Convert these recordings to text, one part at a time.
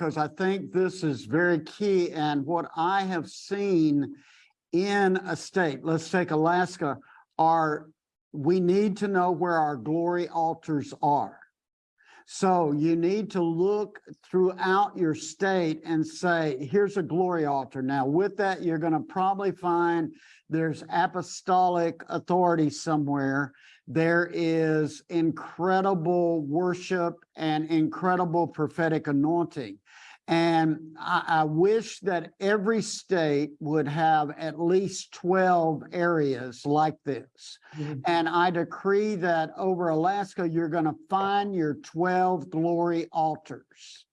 because I think this is very key and what I have seen in a state, let's take Alaska, are we need to know where our glory altars are. So you need to look throughout your state and say, here's a glory altar. Now with that, you're going to probably find there's apostolic authority somewhere. There is incredible worship and incredible prophetic anointing. And I, I, wish that every state would have at least 12 areas like this. Mm -hmm. And I decree that over Alaska, you're going to find your 12 glory altars.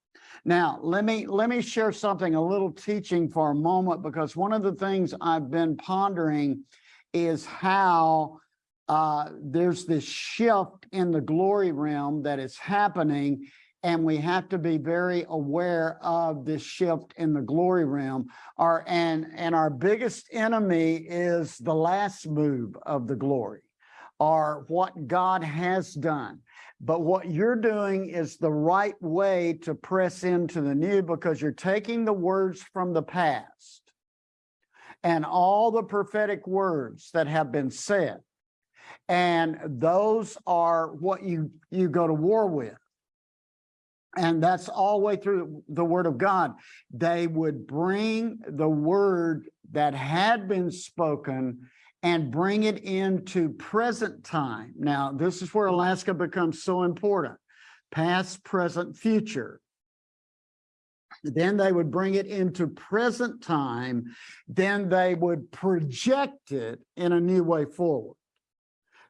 Now, let me let me share something, a little teaching for a moment, because one of the things I've been pondering is how uh, there's this shift in the glory realm that is happening and we have to be very aware of this shift in the glory realm. Our and and our biggest enemy is the last move of the glory, or what God has done. But what you're doing is the right way to press into the new because you're taking the words from the past and all the prophetic words that have been said. And those are what you, you go to war with and that's all the way through the word of God. They would bring the word that had been spoken and bring it into present time. Now, this is where Alaska becomes so important. Past, present, future. Then they would bring it into present time. Then they would project it in a new way forward.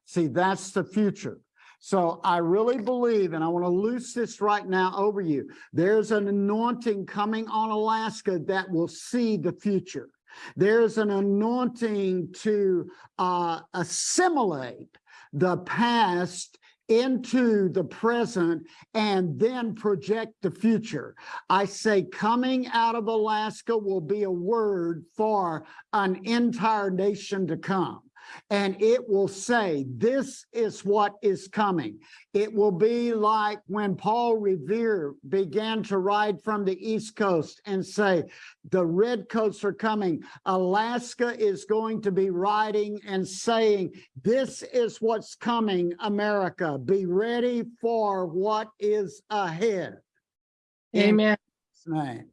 See, that's the future. So I really believe, and I want to loose this right now over you, there's an anointing coming on Alaska that will see the future. There's an anointing to uh, assimilate the past into the present and then project the future. I say coming out of Alaska will be a word for an entire nation to come and it will say, this is what is coming. It will be like when Paul Revere began to ride from the East Coast and say, the redcoats are coming. Alaska is going to be riding and saying, this is what's coming, America. Be ready for what is ahead. Amen. In.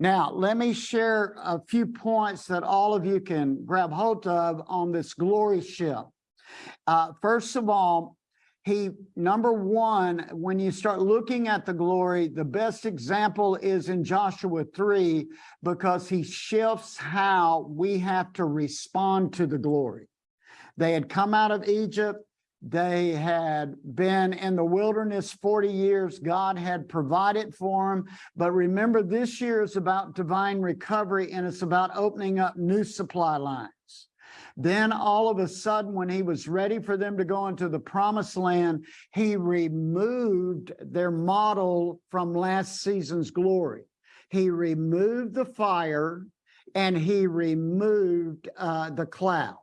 Now, let me share a few points that all of you can grab hold of on this glory ship. Uh, first of all, he, number one, when you start looking at the glory, the best example is in Joshua 3, because he shifts how we have to respond to the glory. They had come out of Egypt. They had been in the wilderness 40 years. God had provided for them. But remember, this year is about divine recovery and it's about opening up new supply lines. Then all of a sudden, when he was ready for them to go into the promised land, he removed their model from last season's glory. He removed the fire and he removed uh, the cloud.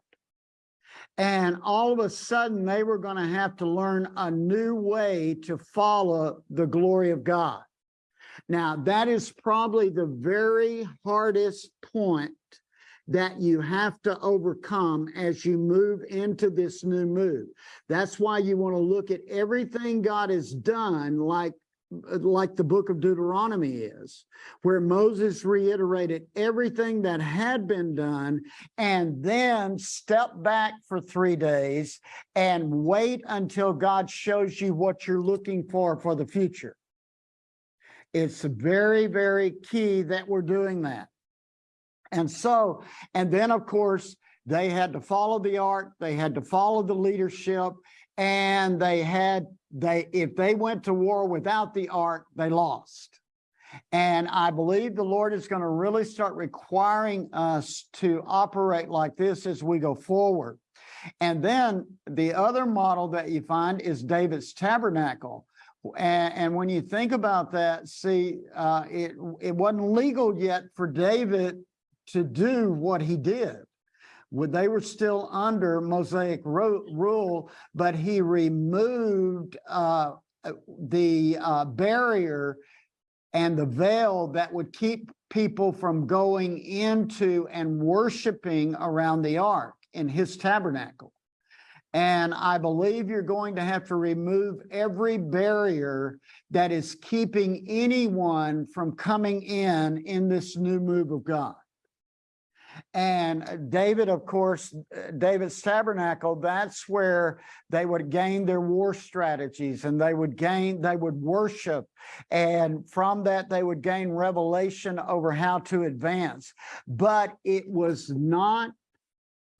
And all of a sudden, they were going to have to learn a new way to follow the glory of God. Now, that is probably the very hardest point that you have to overcome as you move into this new move. That's why you want to look at everything God has done, like like the book of Deuteronomy is, where Moses reiterated everything that had been done and then step back for three days and wait until God shows you what you're looking for for the future. It's very, very key that we're doing that. And so, and then of course, they had to follow the art, they had to follow the leadership, and they had they if they went to war without the ark they lost. And i believe the lord is going to really start requiring us to operate like this as we go forward. And then the other model that you find is david's tabernacle. And, and when you think about that see uh, it it wasn't legal yet for david to do what he did they were still under Mosaic rule, but he removed uh, the uh, barrier and the veil that would keep people from going into and worshiping around the ark in his tabernacle. And I believe you're going to have to remove every barrier that is keeping anyone from coming in in this new move of God. And uh, David, of course, uh, David's tabernacle, that's where they would gain their war strategies and they would gain, they would worship. And from that, they would gain revelation over how to advance. But it was not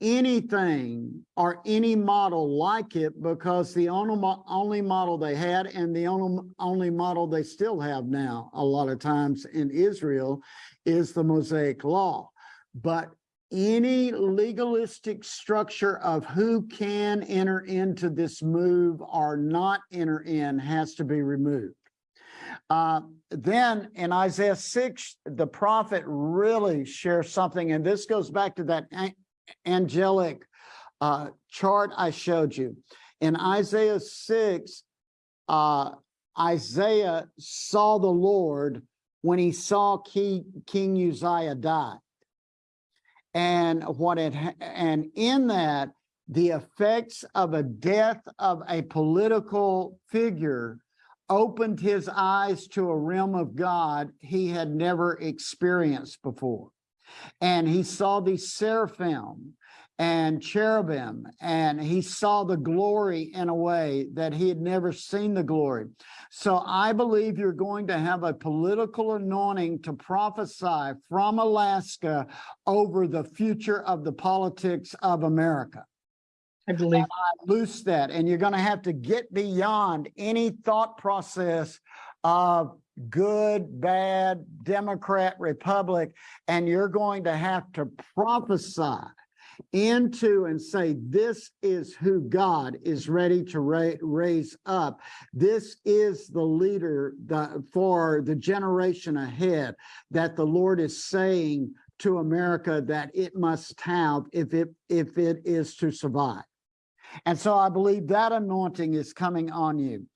anything or any model like it because the only, only model they had and the only, only model they still have now a lot of times in Israel is the Mosaic law. But any legalistic structure of who can enter into this move or not enter in has to be removed. Uh, then in Isaiah 6, the prophet really shares something, and this goes back to that angelic uh, chart I showed you. In Isaiah 6, uh, Isaiah saw the Lord when he saw King, King Uzziah die. And what it and in that, the effects of a death of a political figure opened his eyes to a realm of God he had never experienced before. And he saw these seraphim and cherubim, and he saw the glory in a way that he had never seen the glory. So I believe you're going to have a political anointing to prophesy from Alaska over the future of the politics of America. I believe. I loose that, and you're going to have to get beyond any thought process of good, bad, Democrat, Republic, and you're going to have to prophesy into and say, this is who God is ready to ra raise up. This is the leader the, for the generation ahead that the Lord is saying to America that it must have if it, if it is to survive. And so I believe that anointing is coming on you.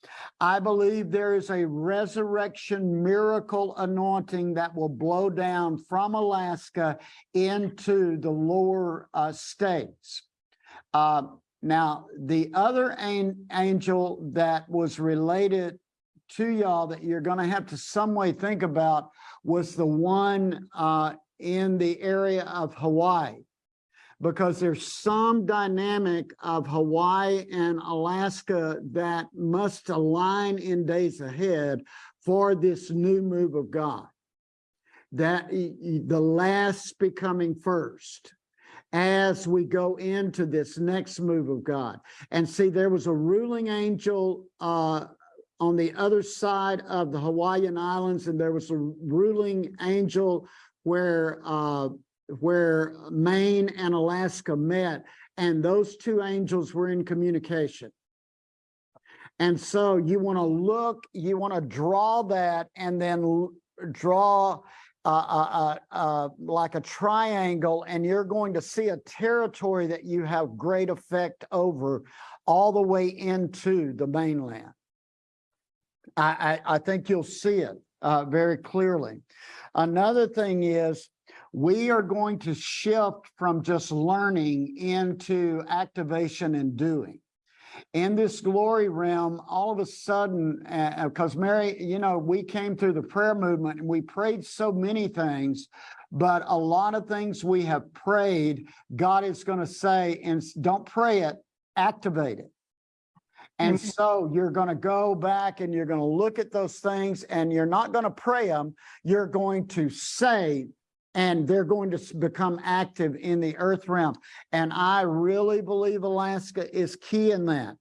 I believe there is a resurrection miracle anointing that will blow down from Alaska into the lower uh, states. Uh, now, the other an angel that was related to y'all that you're going to have to some way think about was the one uh, in the area of Hawaii because there's some dynamic of Hawaii and Alaska that must align in days ahead for this new move of God. That the last becoming first as we go into this next move of God. And see, there was a ruling angel uh, on the other side of the Hawaiian Islands, and there was a ruling angel where uh, where Maine and Alaska met, and those two angels were in communication. And so you want to look, you want to draw that and then draw uh, uh, uh, uh, like a triangle, and you're going to see a territory that you have great effect over all the way into the mainland. I, I, I think you'll see it uh, very clearly. Another thing is we are going to shift from just learning into activation and doing. In this glory realm, all of a sudden, because uh, Mary, you know, we came through the prayer movement and we prayed so many things, but a lot of things we have prayed, God is going to say, and don't pray it, activate it. And mm-hmm. so you're going to go back and you're going to look at those things and you're not going to pray them. You're going to say, and they're going to become active in the earth realm. And I really believe Alaska is key in that.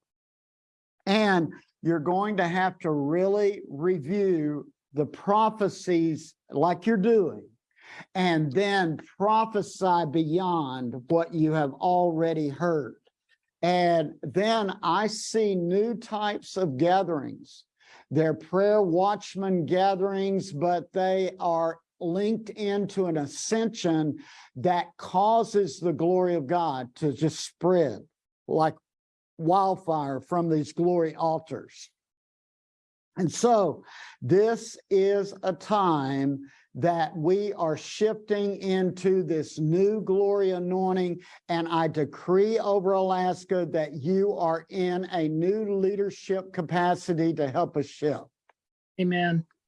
And you're going to have to really review the prophecies like you're doing and then prophesy beyond what you have already heard. And then I see new types of gatherings. They're prayer watchman gatherings, but they are linked into an ascension that causes the glory of God to just spread like wildfire from these glory altars. And so this is a time that we are shifting into this new glory anointing. And I decree over Alaska that you are in a new leadership capacity to help us shift. Amen.